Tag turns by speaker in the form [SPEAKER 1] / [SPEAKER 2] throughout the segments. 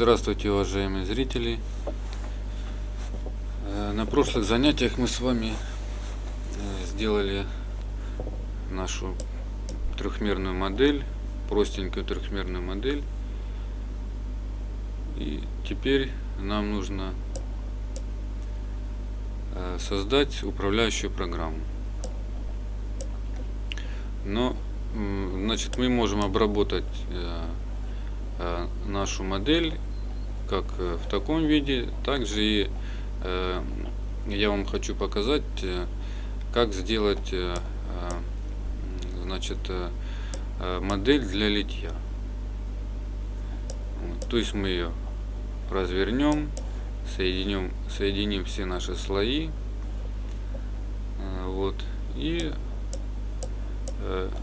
[SPEAKER 1] Здравствуйте, уважаемые зрители! Э, на прошлых занятиях мы с вами э, сделали нашу трехмерную модель, простенькую трехмерную модель. И теперь нам нужно э, создать управляющую программу. Но, значит, мы можем обработать нашу модель как э, в таком виде, также и э, я вам хочу показать, как сделать значит, модель для литья. То есть мы ее развернем, соединим, соединим все наши слои, вот, и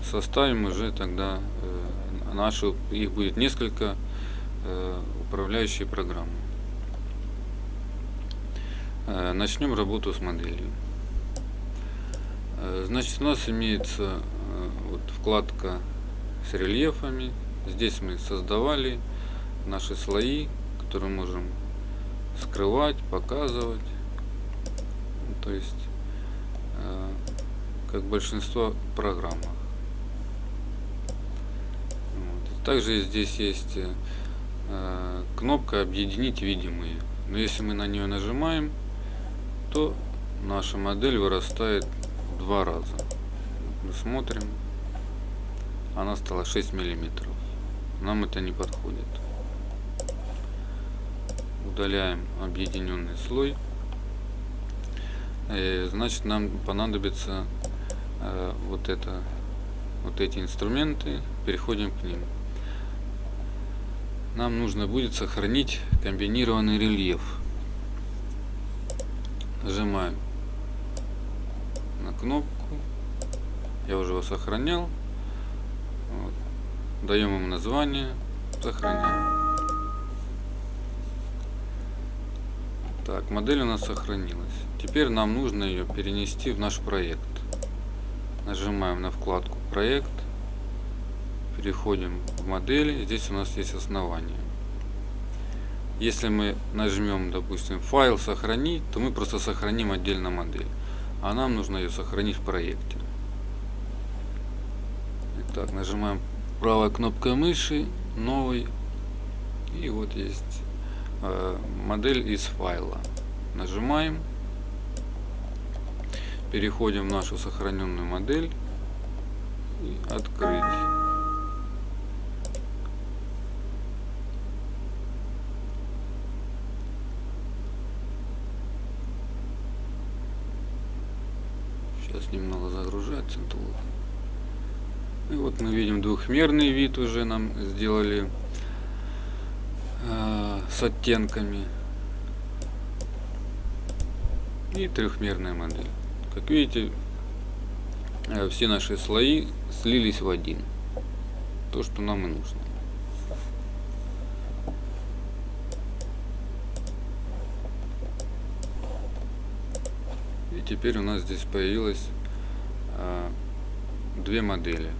[SPEAKER 1] составим уже тогда нашу, их будет несколько э, управляющие программы. Э, начнем работу с моделью. Э, значит, у нас имеется э, вот, вкладка с рельефами. Здесь мы создавали наши слои, которые можем скрывать, показывать. То есть, как большинство программах. Также здесь есть кнопка «Объединить видимые». Но если мы на нее нажимаем, то наша модель вырастает в два раза. Мы смотрим, она стала 6 миллиметров. Нам это не подходит. Удаляем объединенный слой. И, э, значит, нам понадобится э, вот это, вот эти инструменты. Переходим к ним нам нужно будет сохранить комбинированный рельеф. Нажимаем на кнопку. Я уже его сохранял. Вот. Даем ему название. Сохраняем. Так, модель у нас сохранилась. Теперь нам нужно ее перенести в наш проект. Нажимаем на вкладку проект переходим в модели. Здесь у нас есть основание. Если мы нажмем, допустим, файл сохранить, то мы просто сохраним отдельно модель. А нам нужно ее сохранить в проекте. Итак, нажимаем правой кнопкой мыши, новый. И вот есть э, модель из файла. Нажимаем. Переходим в нашу сохраненную модель. И открыть. Сейчас немного загружается. И вот мы видим двухмерный вид уже нам сделали э, с оттенками. И трехмерная модель. Как видите, э, все наши слои слились в один. То, что нам и нужно. Теперь у нас здесь появилось а, две модели.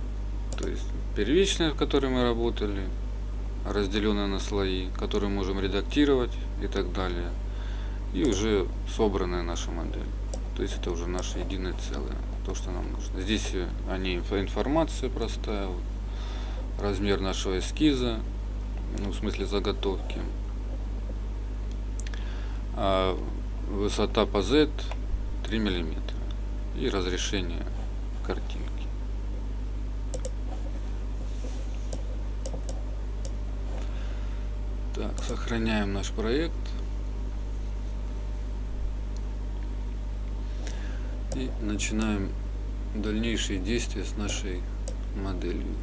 [SPEAKER 1] То есть первичная, в которой мы работали, разделенная на слои, которые можем редактировать и так далее. И уже собранная наша модель. То есть это уже наше единое целое, то, что нам нужно. Здесь они информация простая, вот, размер нашего эскиза, ну, в смысле заготовки. А высота по Z 3 миллиметра и разрешение картинки. Так, сохраняем наш проект. И начинаем дальнейшие действия с нашей моделью.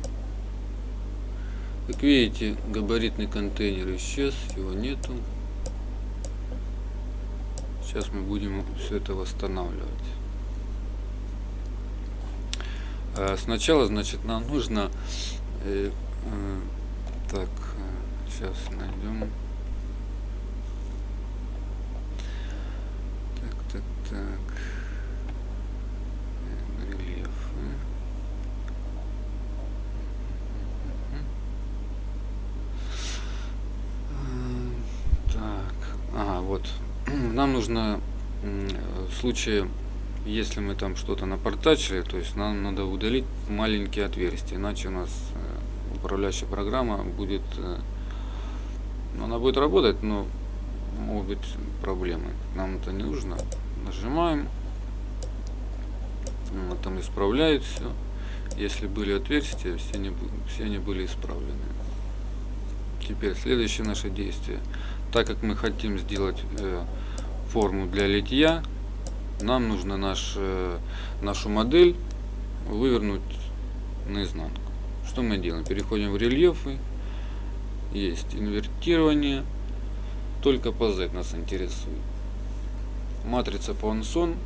[SPEAKER 1] Как видите, габаритный контейнер исчез, его нету. Сейчас мы будем все это восстанавливать. А, сначала, значит, нам нужно... Э, э, так, сейчас найдем. Так, так, так. Нам нужно в случае, если мы там что-то напортачили, то есть нам надо удалить маленькие отверстия, иначе у нас э, управляющая программа будет, э, ну, она будет работать, но могут быть проблемы. Нам это не нужно. Нажимаем, он там исправляет все. Если были отверстия, все они, все они были исправлены. Теперь следующее наше действие. Так как мы хотим сделать э, форму для литья, нам нужно наш, э, нашу модель вывернуть наизнанку. Что мы делаем? Переходим в рельефы. Есть инвертирование. Только по Z нас интересует. Матрица Пуансон.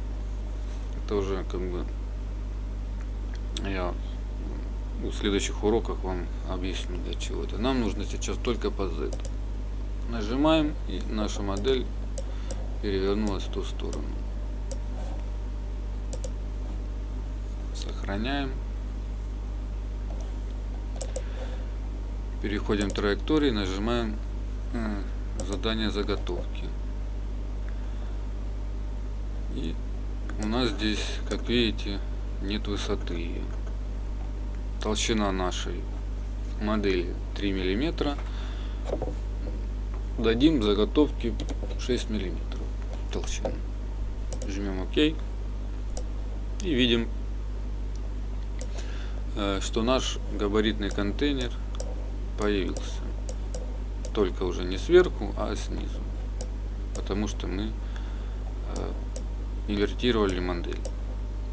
[SPEAKER 1] Это уже как бы я в следующих уроках вам объясню для чего это. Нам нужно сейчас только по Z. Нажимаем и наша модель перевернулась в ту сторону. Сохраняем. Переходим в траектории, нажимаем э, задание заготовки. И у нас здесь, как видите, нет высоты. Толщина нашей модели 3 миллиметра. Дадим заготовки 6 миллиметров толщину. Жмем ОК. И видим, э, что наш габаритный контейнер появился. Только уже не сверху, а снизу. Потому что мы э, инвертировали модель.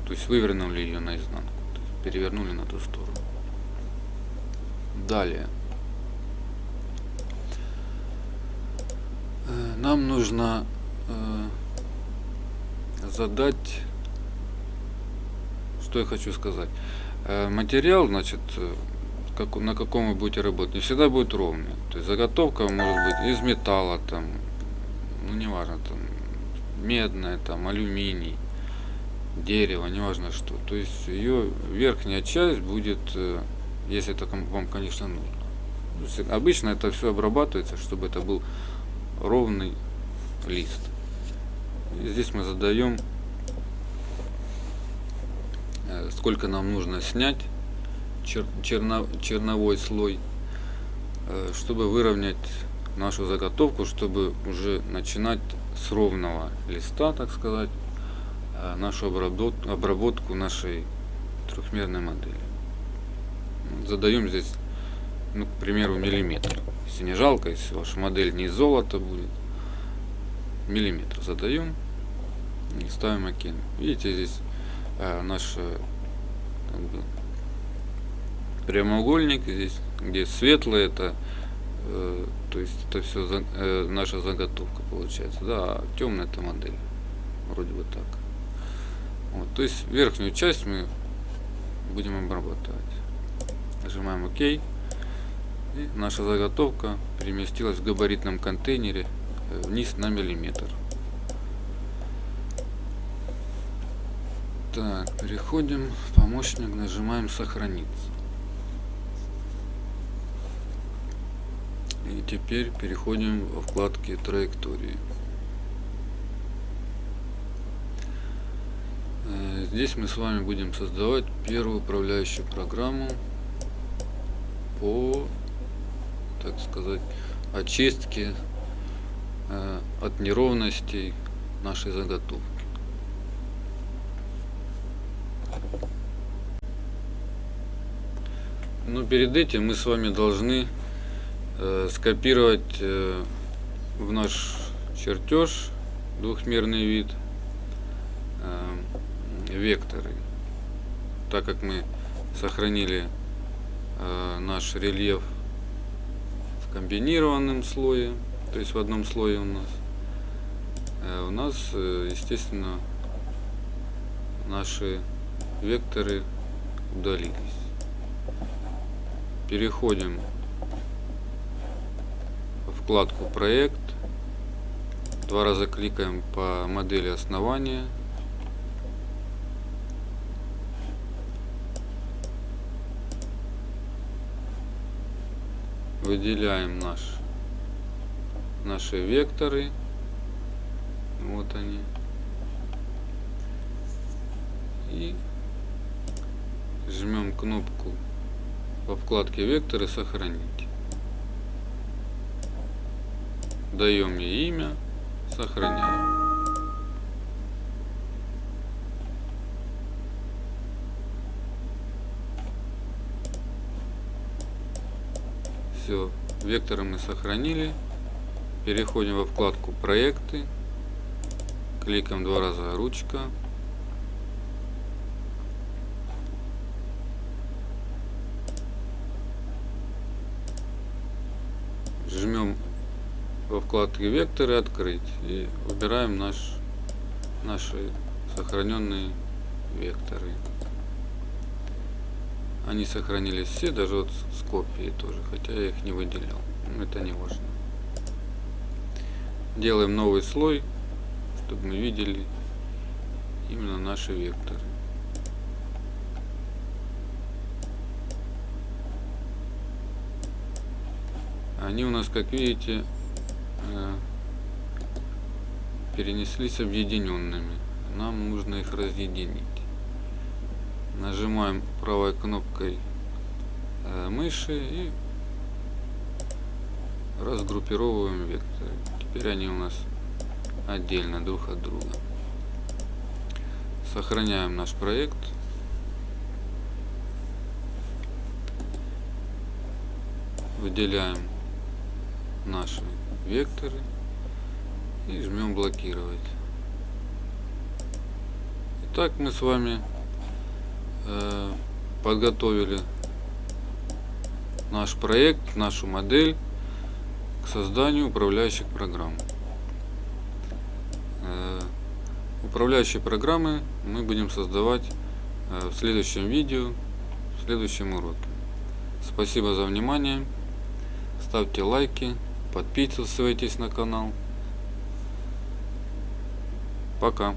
[SPEAKER 1] То есть вывернули ее наизнанку. Перевернули на ту сторону. Далее. Э, нам нужно задать, что я хочу сказать. Э, материал, значит, как, на каком вы будете работать, не всегда будет ровный. То есть заготовка может быть из металла, там, ну неважно, там, медная, там, алюминий, дерево, неважно что. То есть ее верхняя часть будет, если это вам, конечно, нужно. Обычно это все обрабатывается, чтобы это был ровный лист. И здесь мы задаем, э, сколько нам нужно снять чер черно черновой слой, э, чтобы выровнять нашу заготовку, чтобы уже начинать с ровного листа, так сказать, э, нашу обработку, обработку нашей трехмерной модели. Задаем здесь, ну, к примеру, миллиметр. Если не жалко, если ваша модель не из золота будет, миллиметр задаем и ставим ОК. Видите, здесь э, наш э, как бы, прямоугольник, здесь где светлое, это э, то есть это все за, э, наша заготовка получается, да, а темная это модель, вроде бы так. Вот, то есть верхнюю часть мы будем обрабатывать. Нажимаем ОК. И наша заготовка переместилась в габаритном контейнере э, вниз на миллиметр. Так, переходим в помощник, нажимаем сохраниться. И теперь переходим во вкладки траектории. Э, здесь мы с вами будем создавать первую управляющую программу по так сказать, очистки э, от неровностей нашей заготовки. Но перед этим мы с вами должны э, скопировать э, в наш чертеж двухмерный вид э, векторы. Так как мы сохранили э, наш рельеф комбинированном слое, то есть в одном слое у нас. Э, у нас, э, естественно, наши векторы удалились. Переходим в вкладку проект. Два раза кликаем по модели основания выделяем наш, наши векторы Вот они. И жмем кнопку во вкладке векторы сохранить. Даем ей имя, сохраняем. Все, векторы мы сохранили. Переходим во вкладку проекты. Кликаем два раза ручка. Жмем во вкладке векторы открыть и выбираем наш, наши сохраненные векторы. Они сохранились все, даже вот с копией тоже, хотя я их не выделял. Но это не важно. Делаем новый слой, чтобы мы видели именно наши векторы. Они у нас, как видите, перенеслись объединенными. Нам нужно их разъединить нажимаем правой кнопкой э, мыши и разгруппировываем векторы. Теперь они у нас отдельно друг от друга. Сохраняем наш проект. Выделяем наши векторы и жмем блокировать. Итак, мы с вами Э, подготовили наш проект, нашу модель к созданию управляющих программ. Э, управляющие программы мы будем создавать э, в следующем видео, в следующем уроке. Спасибо за внимание. Ставьте лайки, подписывайтесь на канал. Пока.